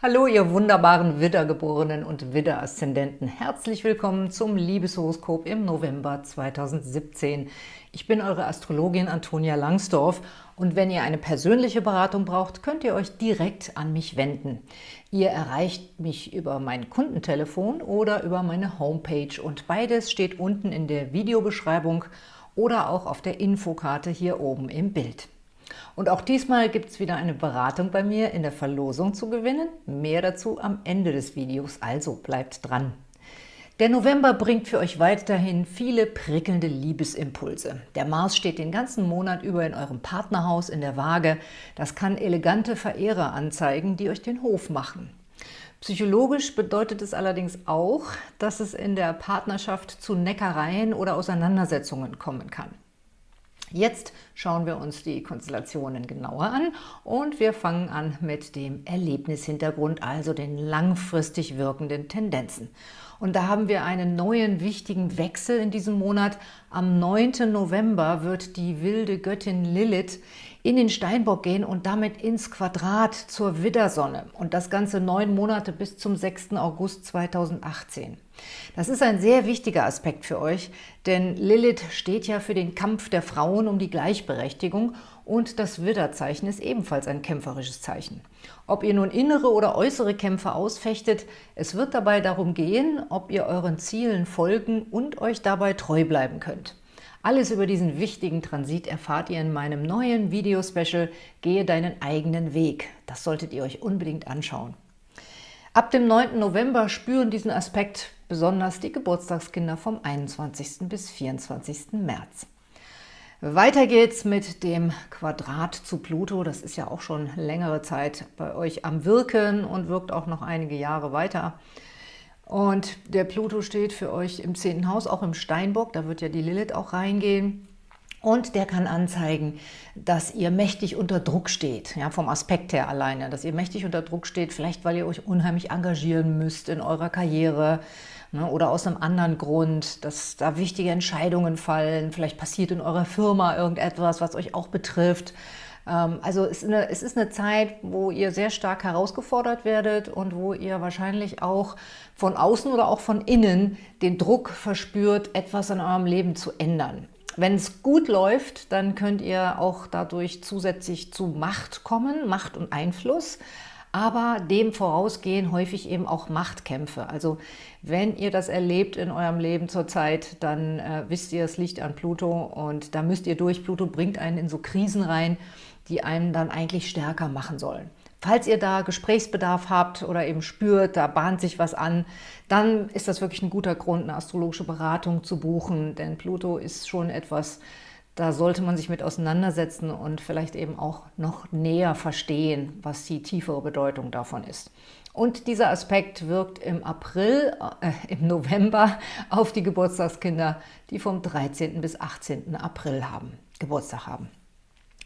Hallo, ihr wunderbaren Widdergeborenen und Widder-Aszendenten. Herzlich willkommen zum Liebeshoroskop im November 2017. Ich bin eure Astrologin Antonia Langsdorf und wenn ihr eine persönliche Beratung braucht, könnt ihr euch direkt an mich wenden. Ihr erreicht mich über mein Kundentelefon oder über meine Homepage und beides steht unten in der Videobeschreibung oder auch auf der Infokarte hier oben im Bild. Und auch diesmal gibt es wieder eine Beratung bei mir in der Verlosung zu gewinnen. Mehr dazu am Ende des Videos, also bleibt dran. Der November bringt für euch weiterhin viele prickelnde Liebesimpulse. Der Mars steht den ganzen Monat über in eurem Partnerhaus in der Waage. Das kann elegante Verehrer anzeigen, die euch den Hof machen. Psychologisch bedeutet es allerdings auch, dass es in der Partnerschaft zu Neckereien oder Auseinandersetzungen kommen kann. Jetzt schauen wir uns die Konstellationen genauer an und wir fangen an mit dem Erlebnishintergrund, also den langfristig wirkenden Tendenzen. Und da haben wir einen neuen wichtigen Wechsel in diesem Monat. Am 9. November wird die wilde Göttin Lilith in den Steinbock gehen und damit ins Quadrat zur Widdersonne. Und das Ganze neun Monate bis zum 6. August 2018. Das ist ein sehr wichtiger Aspekt für euch, denn Lilith steht ja für den Kampf der Frauen um die Gleichberechtigung und das Widderzeichen ist ebenfalls ein kämpferisches Zeichen. Ob ihr nun innere oder äußere Kämpfe ausfechtet, es wird dabei darum gehen, ob ihr euren Zielen folgen und euch dabei treu bleiben könnt. Alles über diesen wichtigen Transit erfahrt ihr in meinem neuen Video-Special Gehe deinen eigenen Weg. Das solltet ihr euch unbedingt anschauen. Ab dem 9. November spüren diesen Aspekt besonders die Geburtstagskinder vom 21. bis 24. März. Weiter geht's mit dem Quadrat zu Pluto. Das ist ja auch schon längere Zeit bei euch am Wirken und wirkt auch noch einige Jahre weiter. Und der Pluto steht für euch im 10. Haus, auch im Steinbock, da wird ja die Lilith auch reingehen. Und der kann anzeigen, dass ihr mächtig unter Druck steht, ja, vom Aspekt her alleine, dass ihr mächtig unter Druck steht, vielleicht weil ihr euch unheimlich engagieren müsst in eurer Karriere ne, oder aus einem anderen Grund, dass da wichtige Entscheidungen fallen, vielleicht passiert in eurer Firma irgendetwas, was euch auch betrifft also es ist, eine, es ist eine Zeit, wo ihr sehr stark herausgefordert werdet und wo ihr wahrscheinlich auch von außen oder auch von innen den Druck verspürt, etwas in eurem Leben zu ändern. Wenn es gut läuft, dann könnt ihr auch dadurch zusätzlich zu Macht kommen, Macht und Einfluss aber dem vorausgehen häufig eben auch Machtkämpfe. Also wenn ihr das erlebt in eurem Leben zurzeit, dann äh, wisst ihr, es liegt an Pluto und da müsst ihr durch. Pluto bringt einen in so Krisen rein, die einen dann eigentlich stärker machen sollen. Falls ihr da Gesprächsbedarf habt oder eben spürt, da bahnt sich was an, dann ist das wirklich ein guter Grund, eine astrologische Beratung zu buchen, denn Pluto ist schon etwas, da sollte man sich mit auseinandersetzen und vielleicht eben auch noch näher verstehen, was die tiefere Bedeutung davon ist. Und dieser Aspekt wirkt im April, äh, im November auf die Geburtstagskinder, die vom 13. bis 18. April haben, Geburtstag haben.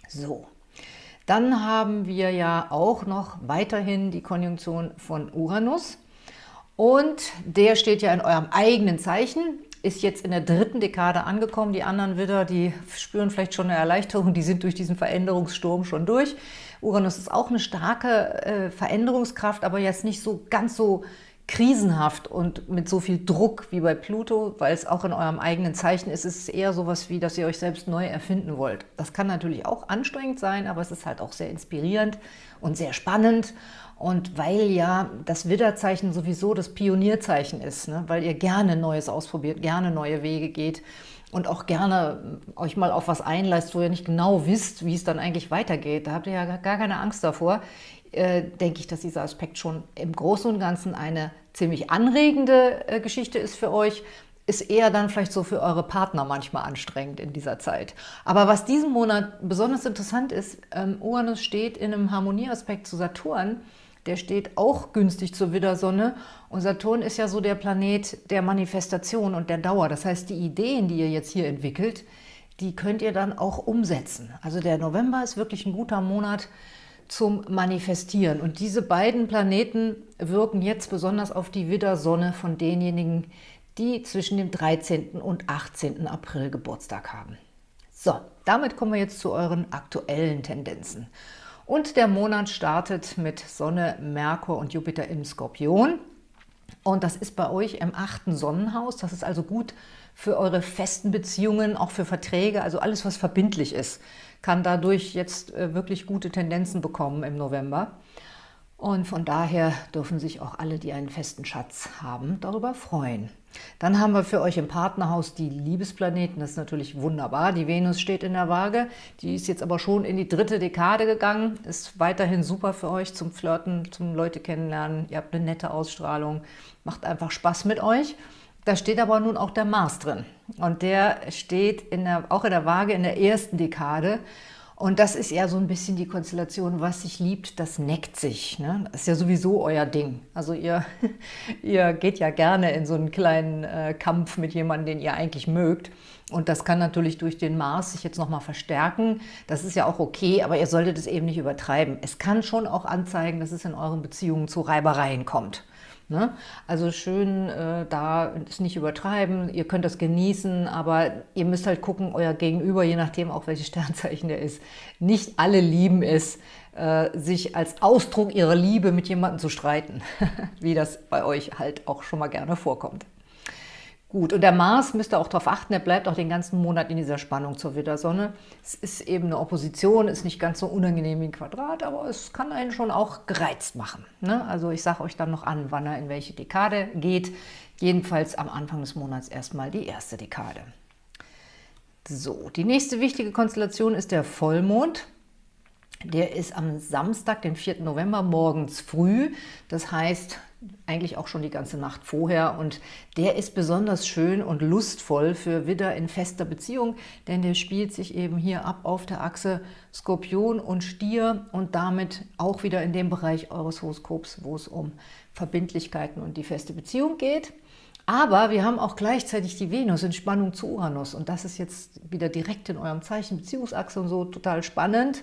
So, dann haben wir ja auch noch weiterhin die Konjunktion von Uranus. Und der steht ja in eurem eigenen Zeichen, ist jetzt in der dritten Dekade angekommen. Die anderen Widder, die spüren vielleicht schon eine Erleichterung, die sind durch diesen Veränderungssturm schon durch. Uranus ist auch eine starke äh, Veränderungskraft, aber jetzt nicht so ganz so krisenhaft und mit so viel Druck wie bei Pluto, weil es auch in eurem eigenen Zeichen ist, ist es eher sowas wie, dass ihr euch selbst neu erfinden wollt. Das kann natürlich auch anstrengend sein, aber es ist halt auch sehr inspirierend und sehr spannend. Und weil ja das Widderzeichen sowieso das Pionierzeichen ist, ne? weil ihr gerne Neues ausprobiert, gerne neue Wege geht und auch gerne euch mal auf was einleist, wo ihr nicht genau wisst, wie es dann eigentlich weitergeht. Da habt ihr ja gar keine Angst davor. Äh, denke ich, dass dieser Aspekt schon im Großen und Ganzen eine ziemlich anregende äh, Geschichte ist für euch, ist eher dann vielleicht so für eure Partner manchmal anstrengend in dieser Zeit. Aber was diesen Monat besonders interessant ist, ähm, Uranus steht in einem Harmonieaspekt zu Saturn, der steht auch günstig zur Widdersonne und Saturn ist ja so der Planet der Manifestation und der Dauer. Das heißt, die Ideen, die ihr jetzt hier entwickelt, die könnt ihr dann auch umsetzen. Also der November ist wirklich ein guter Monat, zum Manifestieren. Und diese beiden Planeten wirken jetzt besonders auf die Widdersonne von denjenigen, die zwischen dem 13. und 18. April Geburtstag haben. So, damit kommen wir jetzt zu euren aktuellen Tendenzen. Und der Monat startet mit Sonne, Merkur und Jupiter im Skorpion. Und das ist bei euch im achten Sonnenhaus. Das ist also gut für eure festen Beziehungen, auch für Verträge, also alles, was verbindlich ist, kann dadurch jetzt äh, wirklich gute Tendenzen bekommen im November. Und von daher dürfen sich auch alle, die einen festen Schatz haben, darüber freuen. Dann haben wir für euch im Partnerhaus die Liebesplaneten. Das ist natürlich wunderbar. Die Venus steht in der Waage. Die ist jetzt aber schon in die dritte Dekade gegangen. Ist weiterhin super für euch zum Flirten, zum Leute kennenlernen. Ihr habt eine nette Ausstrahlung. Macht einfach Spaß mit euch. Da steht aber nun auch der Mars drin. Und der steht in der, auch in der Waage in der ersten Dekade. Und das ist ja so ein bisschen die Konstellation, was sich liebt, das neckt sich. Ne? Das ist ja sowieso euer Ding. Also ihr, ihr geht ja gerne in so einen kleinen äh, Kampf mit jemandem, den ihr eigentlich mögt. Und das kann natürlich durch den Mars sich jetzt nochmal verstärken. Das ist ja auch okay, aber ihr solltet es eben nicht übertreiben. Es kann schon auch anzeigen, dass es in euren Beziehungen zu Reibereien kommt. Ne? Also schön äh, da es nicht übertreiben, ihr könnt das genießen, aber ihr müsst halt gucken, euer Gegenüber, je nachdem auch welches Sternzeichen der ist, nicht alle lieben es, äh, sich als Ausdruck ihrer Liebe mit jemandem zu streiten, wie das bei euch halt auch schon mal gerne vorkommt. Gut, und der Mars müsst ihr auch darauf achten, er bleibt auch den ganzen Monat in dieser Spannung zur Widdersonne. Es ist eben eine Opposition, ist nicht ganz so unangenehm wie ein Quadrat, aber es kann einen schon auch gereizt machen. Ne? Also ich sage euch dann noch an, wann er in welche Dekade geht. Jedenfalls am Anfang des Monats erstmal die erste Dekade. So, die nächste wichtige Konstellation ist der Vollmond. Der ist am Samstag, den 4. November, morgens früh. Das heißt, eigentlich auch schon die ganze Nacht vorher und der ist besonders schön und lustvoll für Widder in fester Beziehung, denn der spielt sich eben hier ab auf der Achse Skorpion und Stier und damit auch wieder in dem Bereich eures Horoskops, wo es um Verbindlichkeiten und die feste Beziehung geht. Aber wir haben auch gleichzeitig die Venus in Spannung zu Uranus und das ist jetzt wieder direkt in eurem Zeichen Beziehungsachse und so total spannend,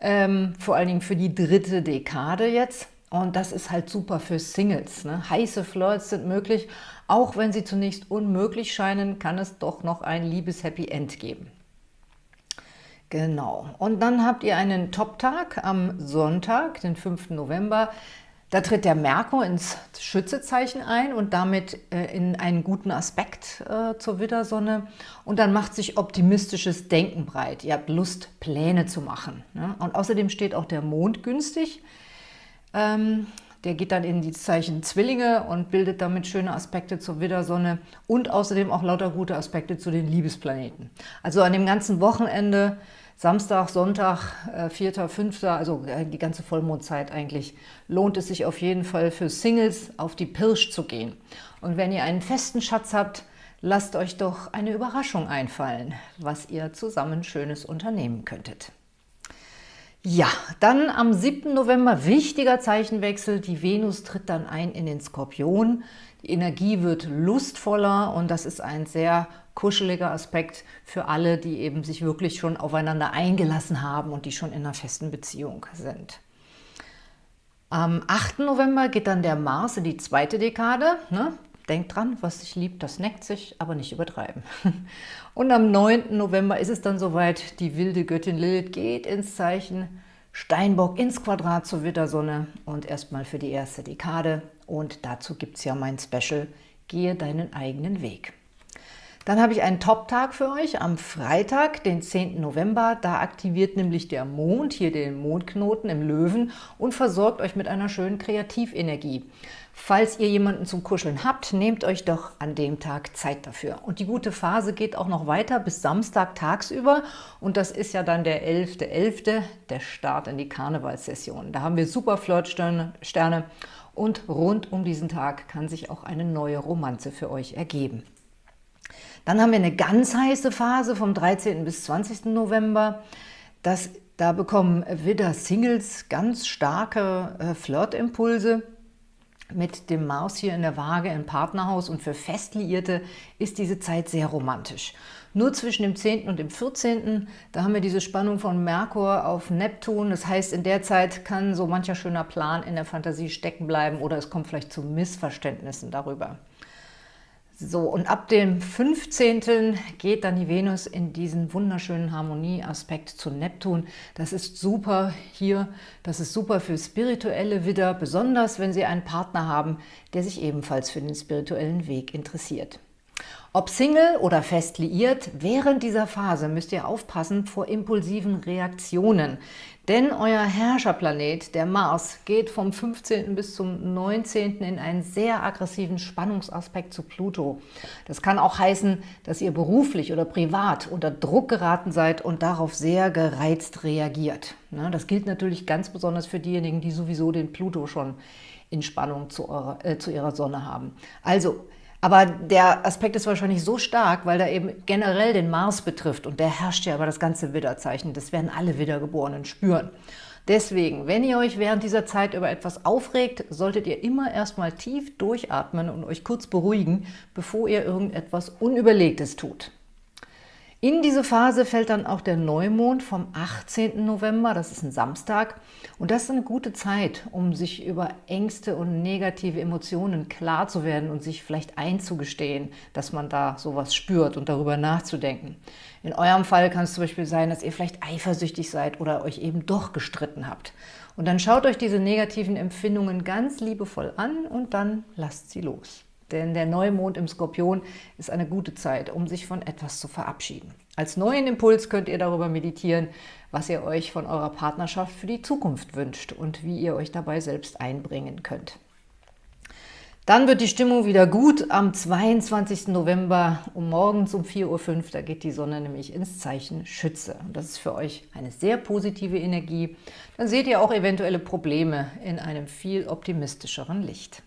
ähm, vor allen Dingen für die dritte Dekade jetzt. Und das ist halt super für Singles. Ne? Heiße Flirts sind möglich. Auch wenn sie zunächst unmöglich scheinen, kann es doch noch ein liebes Happy End geben. Genau. Und dann habt ihr einen Top-Tag am Sonntag, den 5. November. Da tritt der Merkur ins Schützezeichen ein und damit äh, in einen guten Aspekt äh, zur Widdersonne. Und dann macht sich optimistisches Denken breit. Ihr habt Lust, Pläne zu machen. Ne? Und außerdem steht auch der Mond günstig. Ähm, der geht dann in die Zeichen Zwillinge und bildet damit schöne Aspekte zur Widdersonne und außerdem auch lauter gute Aspekte zu den Liebesplaneten. Also an dem ganzen Wochenende, Samstag, Sonntag, äh, 4., 5., also äh, die ganze Vollmondzeit eigentlich, lohnt es sich auf jeden Fall für Singles auf die Pirsch zu gehen. Und wenn ihr einen festen Schatz habt, lasst euch doch eine Überraschung einfallen, was ihr zusammen Schönes unternehmen könntet. Ja, dann am 7. November wichtiger Zeichenwechsel. Die Venus tritt dann ein in den Skorpion. Die Energie wird lustvoller und das ist ein sehr kuscheliger Aspekt für alle, die eben sich wirklich schon aufeinander eingelassen haben und die schon in einer festen Beziehung sind. Am 8. November geht dann der Mars in die zweite Dekade. Ne? Denkt dran, was sich liebt, das neckt sich, aber nicht übertreiben. Und am 9. November ist es dann soweit, die wilde Göttin Lilith geht ins Zeichen Steinbock ins Quadrat zur Wittersonne und erstmal für die erste Dekade. Und dazu gibt es ja mein Special, gehe deinen eigenen Weg. Dann habe ich einen Top-Tag für euch am Freitag, den 10. November. Da aktiviert nämlich der Mond hier den Mondknoten im Löwen und versorgt euch mit einer schönen Kreativenergie. Falls ihr jemanden zum Kuscheln habt, nehmt euch doch an dem Tag Zeit dafür. Und die gute Phase geht auch noch weiter bis Samstag tagsüber und das ist ja dann der 11.11., .11., der Start in die Karnevalssession. Da haben wir super Flirtsterne und rund um diesen Tag kann sich auch eine neue Romanze für euch ergeben. Dann haben wir eine ganz heiße Phase vom 13. bis 20. November. Das, da bekommen Widder-Singles ganz starke äh, Flirtimpulse mit dem Mars hier in der Waage im Partnerhaus und für Festliierte ist diese Zeit sehr romantisch. Nur zwischen dem 10. und dem 14. da haben wir diese Spannung von Merkur auf Neptun. Das heißt, in der Zeit kann so mancher schöner Plan in der Fantasie stecken bleiben oder es kommt vielleicht zu Missverständnissen darüber. So, und ab dem 15. geht dann die Venus in diesen wunderschönen Harmonieaspekt zu Neptun. Das ist super hier, das ist super für spirituelle Widder, besonders wenn Sie einen Partner haben, der sich ebenfalls für den spirituellen Weg interessiert. Ob Single oder fest liiert, während dieser Phase müsst ihr aufpassen vor impulsiven Reaktionen. Denn euer Herrscherplanet, der Mars, geht vom 15. bis zum 19. in einen sehr aggressiven Spannungsaspekt zu Pluto. Das kann auch heißen, dass ihr beruflich oder privat unter Druck geraten seid und darauf sehr gereizt reagiert. Ne, das gilt natürlich ganz besonders für diejenigen, die sowieso den Pluto schon in Spannung zu, eurer, äh, zu ihrer Sonne haben. Also aber der Aspekt ist wahrscheinlich so stark, weil er eben generell den Mars betrifft und der herrscht ja über das ganze Widderzeichen. Das werden alle Wiedergeborenen spüren. Deswegen, wenn ihr euch während dieser Zeit über etwas aufregt, solltet ihr immer erstmal tief durchatmen und euch kurz beruhigen, bevor ihr irgendetwas Unüberlegtes tut. In diese Phase fällt dann auch der Neumond vom 18. November, das ist ein Samstag. Und das ist eine gute Zeit, um sich über Ängste und negative Emotionen klar zu werden und sich vielleicht einzugestehen, dass man da sowas spürt und darüber nachzudenken. In eurem Fall kann es zum Beispiel sein, dass ihr vielleicht eifersüchtig seid oder euch eben doch gestritten habt. Und dann schaut euch diese negativen Empfindungen ganz liebevoll an und dann lasst sie los. Denn der Neumond im Skorpion ist eine gute Zeit, um sich von etwas zu verabschieden. Als neuen Impuls könnt ihr darüber meditieren, was ihr euch von eurer Partnerschaft für die Zukunft wünscht und wie ihr euch dabei selbst einbringen könnt. Dann wird die Stimmung wieder gut am 22. November um morgens um 4.05 Uhr. Da geht die Sonne nämlich ins Zeichen Schütze. Und das ist für euch eine sehr positive Energie. Dann seht ihr auch eventuelle Probleme in einem viel optimistischeren Licht.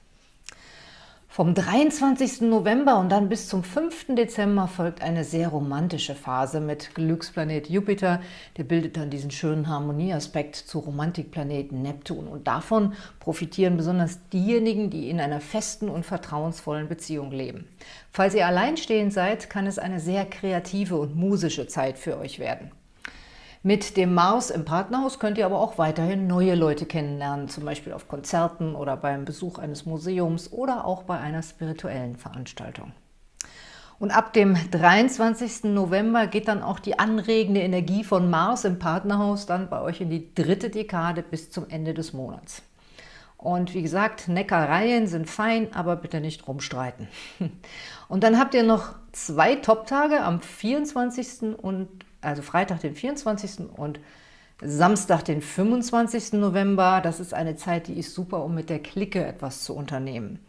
Vom 23. November und dann bis zum 5. Dezember folgt eine sehr romantische Phase mit Glücksplanet Jupiter. Der bildet dann diesen schönen Harmonieaspekt zu Romantikplaneten Neptun. Und davon profitieren besonders diejenigen, die in einer festen und vertrauensvollen Beziehung leben. Falls ihr alleinstehend seid, kann es eine sehr kreative und musische Zeit für euch werden. Mit dem Mars im Partnerhaus könnt ihr aber auch weiterhin neue Leute kennenlernen, zum Beispiel auf Konzerten oder beim Besuch eines Museums oder auch bei einer spirituellen Veranstaltung. Und ab dem 23. November geht dann auch die anregende Energie von Mars im Partnerhaus dann bei euch in die dritte Dekade bis zum Ende des Monats. Und wie gesagt, Neckereien sind fein, aber bitte nicht rumstreiten. Und dann habt ihr noch zwei Top-Tage am 24. und also Freitag, den 24. und Samstag, den 25. November. Das ist eine Zeit, die ist super, um mit der Clique etwas zu unternehmen.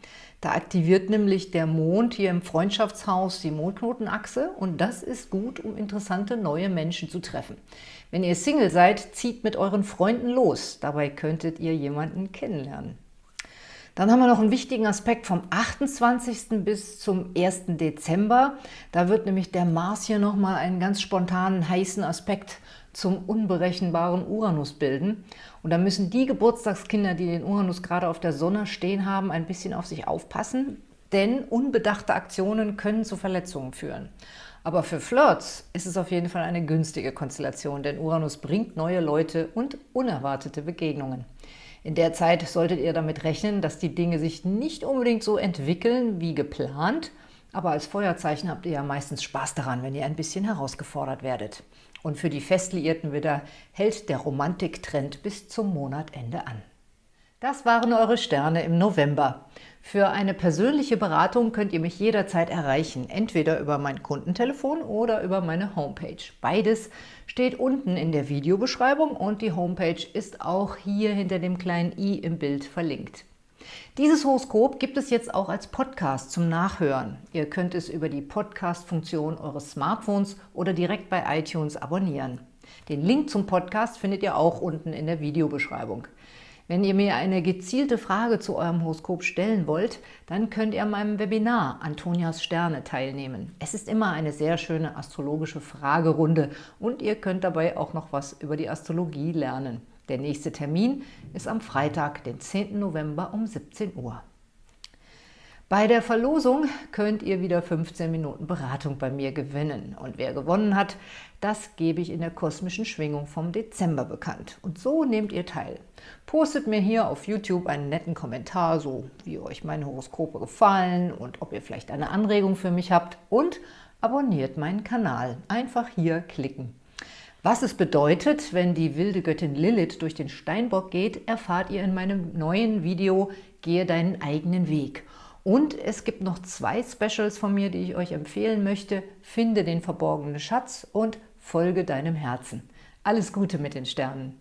Da aktiviert nämlich der Mond hier im Freundschaftshaus die Mondknotenachse und das ist gut, um interessante neue Menschen zu treffen. Wenn ihr Single seid, zieht mit euren Freunden los. Dabei könntet ihr jemanden kennenlernen. Dann haben wir noch einen wichtigen Aspekt vom 28. bis zum 1. Dezember. Da wird nämlich der Mars hier nochmal einen ganz spontanen, heißen Aspekt zum unberechenbaren Uranus bilden. Und da müssen die Geburtstagskinder, die den Uranus gerade auf der Sonne stehen haben, ein bisschen auf sich aufpassen, denn unbedachte Aktionen können zu Verletzungen führen. Aber für Flirts ist es auf jeden Fall eine günstige Konstellation, denn Uranus bringt neue Leute und unerwartete Begegnungen. In der Zeit solltet ihr damit rechnen, dass die Dinge sich nicht unbedingt so entwickeln wie geplant, aber als Feuerzeichen habt ihr ja meistens Spaß daran, wenn ihr ein bisschen herausgefordert werdet. Und für die Festliierten wieder hält der Romantiktrend bis zum Monatende an. Das waren eure Sterne im November. Für eine persönliche Beratung könnt ihr mich jederzeit erreichen, entweder über mein Kundentelefon oder über meine Homepage. Beides steht unten in der Videobeschreibung und die Homepage ist auch hier hinter dem kleinen i im Bild verlinkt. Dieses Horoskop gibt es jetzt auch als Podcast zum Nachhören. Ihr könnt es über die Podcast-Funktion eures Smartphones oder direkt bei iTunes abonnieren. Den Link zum Podcast findet ihr auch unten in der Videobeschreibung. Wenn ihr mir eine gezielte Frage zu eurem Horoskop stellen wollt, dann könnt ihr an meinem Webinar Antonias Sterne teilnehmen. Es ist immer eine sehr schöne astrologische Fragerunde und ihr könnt dabei auch noch was über die Astrologie lernen. Der nächste Termin ist am Freitag, den 10. November um 17 Uhr. Bei der Verlosung könnt ihr wieder 15 Minuten Beratung bei mir gewinnen. Und wer gewonnen hat, das gebe ich in der kosmischen Schwingung vom Dezember bekannt. Und so nehmt ihr teil. Postet mir hier auf YouTube einen netten Kommentar, so wie euch meine Horoskope gefallen und ob ihr vielleicht eine Anregung für mich habt. Und abonniert meinen Kanal. Einfach hier klicken. Was es bedeutet, wenn die wilde Göttin Lilith durch den Steinbock geht, erfahrt ihr in meinem neuen Video Gehe deinen eigenen Weg. Und es gibt noch zwei Specials von mir, die ich euch empfehlen möchte. Finde den verborgenen Schatz und folge deinem Herzen. Alles Gute mit den Sternen!